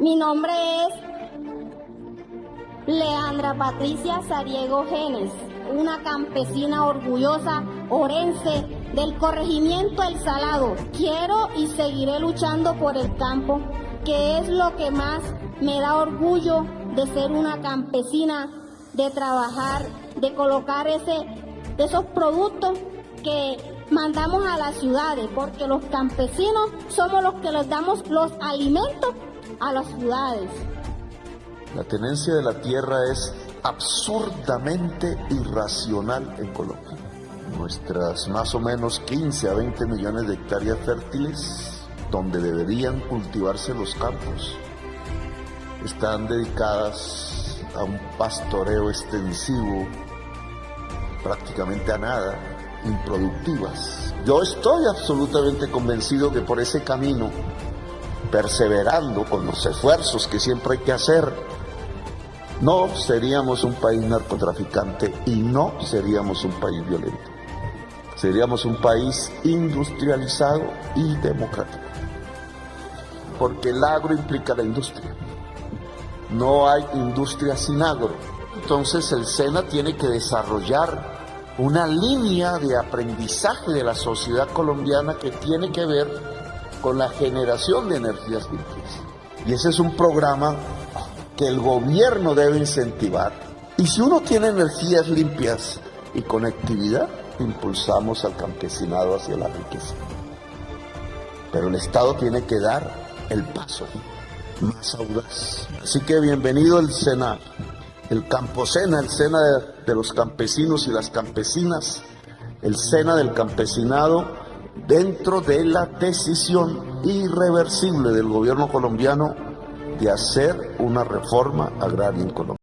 Mi nombre es Leandra Patricia Sariego Genes, una campesina orgullosa orense del corregimiento El Salado. Quiero y seguiré luchando por el campo, que es lo que más me da orgullo de ser una campesina, de trabajar, de colocar ese, esos productos que mandamos a las ciudades, porque los campesinos somos los que les damos los alimentos a las ciudades. La tenencia de la tierra es absurdamente irracional en Colombia. Nuestras más o menos 15 a 20 millones de hectáreas fértiles, donde deberían cultivarse los campos, están dedicadas a un pastoreo extensivo, prácticamente a nada, improductivas. Yo estoy absolutamente convencido que por ese camino, perseverando con los esfuerzos que siempre hay que hacer, no seríamos un país narcotraficante y no seríamos un país violento. Seríamos un país industrializado y democrático. Porque el agro implica la industria. No hay industria sin agro. Entonces el SENA tiene que desarrollar una línea de aprendizaje de la sociedad colombiana que tiene que ver con la generación de energías limpias. Y ese es un programa que el gobierno debe incentivar. Y si uno tiene energías limpias y conectividad, impulsamos al campesinado hacia la riqueza. Pero el Estado tiene que dar el paso más audaz. Así que bienvenido el SENA, el Camposena, el SENA de, de los campesinos y las campesinas, el SENA del campesinado dentro de la decisión irreversible del gobierno colombiano de hacer una reforma agraria en Colombia.